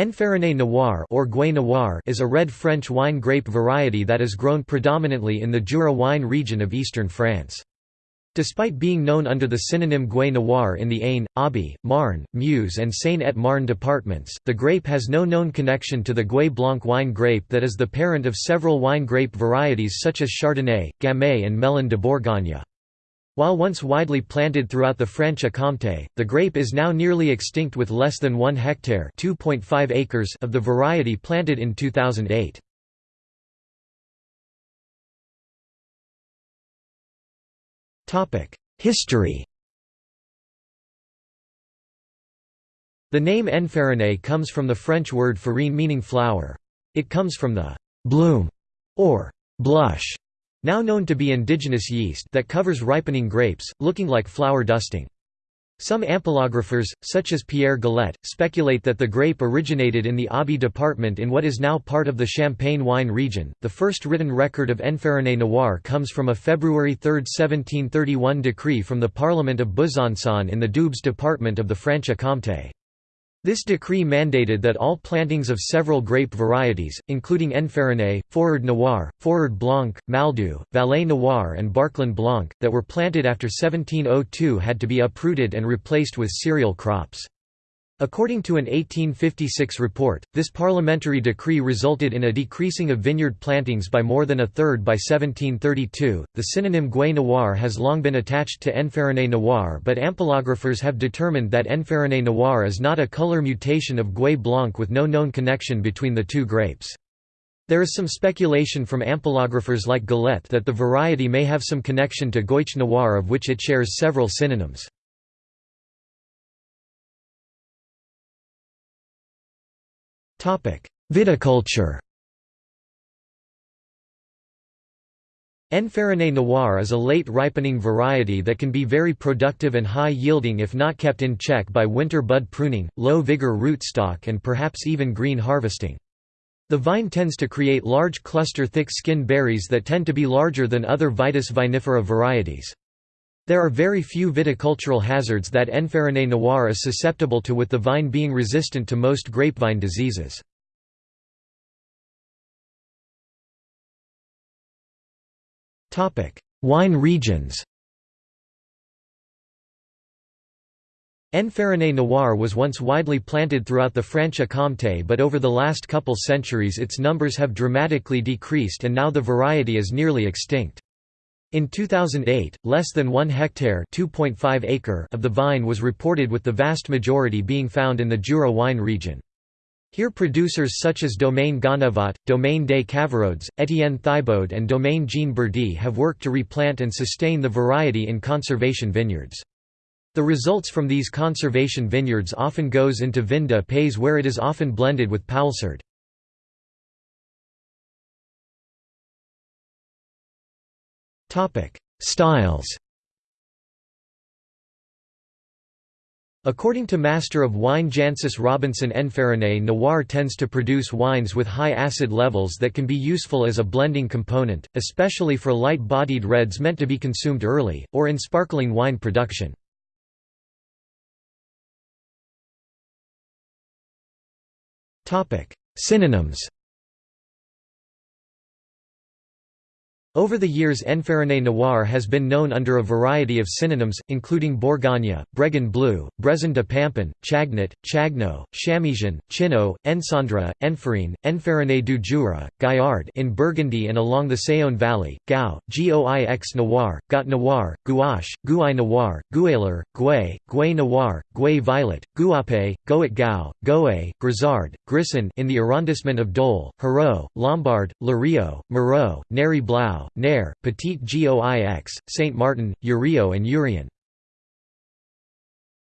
Enfariné Noir or Gouais Noir is a red French wine grape variety that is grown predominantly in the Jura wine region of eastern France. Despite being known under the synonym Gouais Noir in the Aisne, Aube, Marne, Meuse and Seine-et-Marne departments, the grape has no known connection to the Gouais Blanc wine grape that is the parent of several wine grape varieties such as Chardonnay, Gamay and Melon de Bourgogne. While once widely planted throughout the Franche-Comté, the grape is now nearly extinct with less than 1 hectare acres of the variety planted in 2008. History The name Enfariné comes from the French word farine meaning flour. It comes from the «bloom» or «blush» now known to be indigenous yeast that covers ripening grapes, looking like flour dusting. Some ampelographers, such as Pierre Galet, speculate that the grape originated in the Aube department in what is now part of the Champagne wine region. The first written record of Enfariné Noir comes from a February 3, 1731 decree from the Parliament of Besançon in the Doubs department of the Franche-Comté. This decree mandated that all plantings of several grape varieties, including Enfariné, Fourrard Noir, Fourrard Blanc, Maldoux, Valais Noir and Barquelin Blanc, that were planted after 1702 had to be uprooted and replaced with cereal crops. According to an 1856 report, this parliamentary decree resulted in a decreasing of vineyard plantings by more than a third by 1732. The synonym Gouais Noir has long been attached to Enfariné Noir, but ampelographers have determined that Enfariné Noir is not a color mutation of Gouais Blanc with no known connection between the two grapes. There is some speculation from ampelographers like Galet that the variety may have some connection to Goiche Noir of which it shares several synonyms. Viticulture Enfariné Noir is a late ripening variety that can be very productive and high yielding if not kept in check by winter bud pruning, low vigor rootstock and perhaps even green harvesting. The vine tends to create large cluster thick skin berries that tend to be larger than other Vitis vinifera varieties. There are very few viticultural hazards that Enfariné noir is susceptible to with the vine being resistant to most grapevine diseases. Wine regions Enfariné noir was once widely planted throughout the Franche-Comté but over the last couple centuries its numbers have dramatically decreased and now the variety is nearly extinct. In 2008, less than 1 hectare acre of the vine was reported with the vast majority being found in the Jura wine region. Here producers such as Domaine Ganevat, Domaine des Cavarodes, Étienne Thibaud and Domaine Jean Bourdy have worked to replant and sustain the variety in conservation vineyards. The results from these conservation vineyards often goes into vin de pays where it is often blended with Poulsard. Styles According to Master of Wine Jancis Robinson Enfariné Noir tends to produce wines with high acid levels that can be useful as a blending component, especially for light-bodied reds meant to be consumed early, or in sparkling wine production. Synonyms Over the years Enfariné Noir has been known under a variety of synonyms, including Bourgogne, Bregan Bleu, Brezin de Pampin, Chagnat, Chagno, Chamisian, Chino, Encendre, Enferrine, Enfariné du Jura, Gaillard in Burgundy and along the Saône Valley, Gau, Goix Noir, Got Noir, Gouache, Gouai Noir, Gouaileur, Gouais, Gouais Noir, Gouais Violet, Gouape, Goet Gau, Goé, Grisard, Grisson in the arrondissement of Dole, Hérault, Lombard, Lario, Moreau, Neri Blau, Nair, Petit Goix, Saint Martin, Urio and Urien.